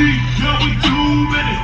yeah, we too many.